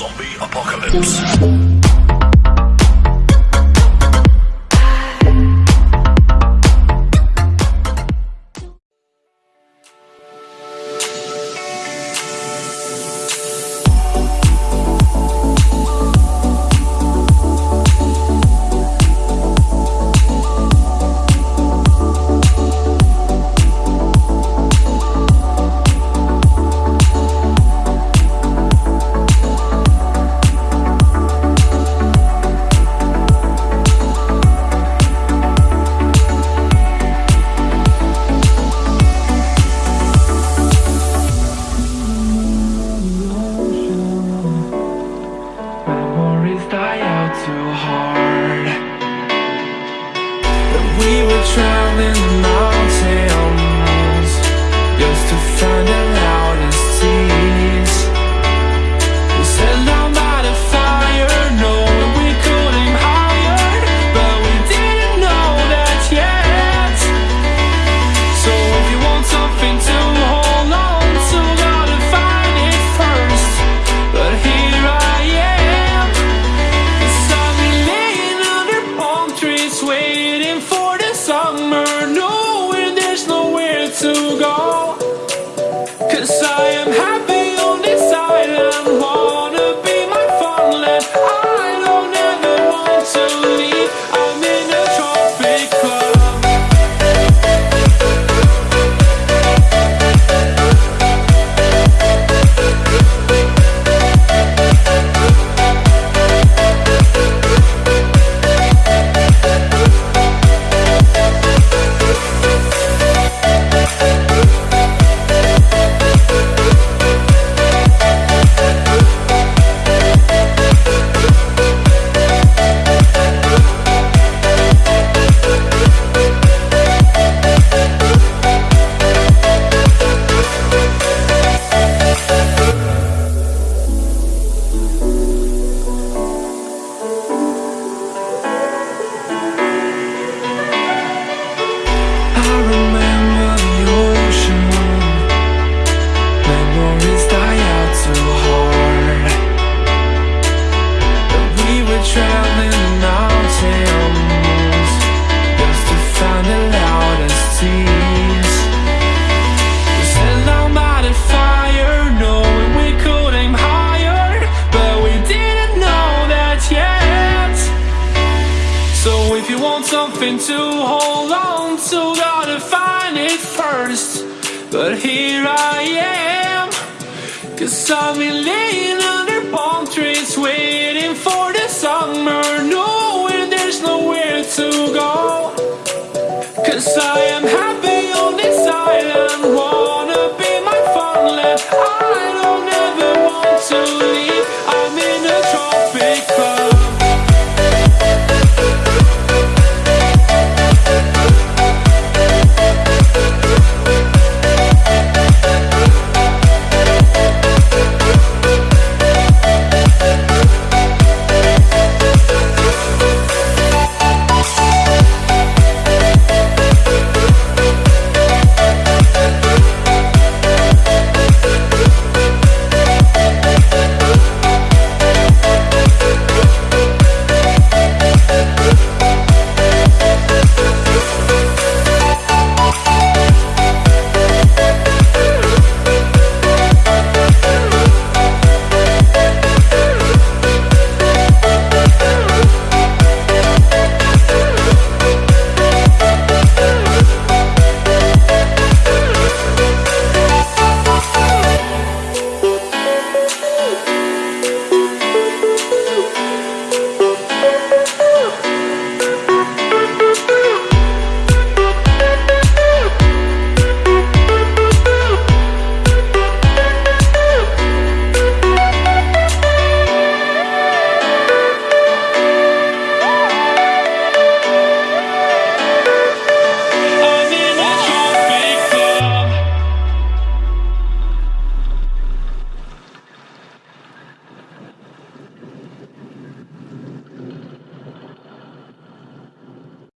Zombie Apocalypse. something to hold on to, gotta find it first. But here I am, cause I'm been laying under palm trees, waiting for the summer, knowing there's nowhere to go. Cause I am happy.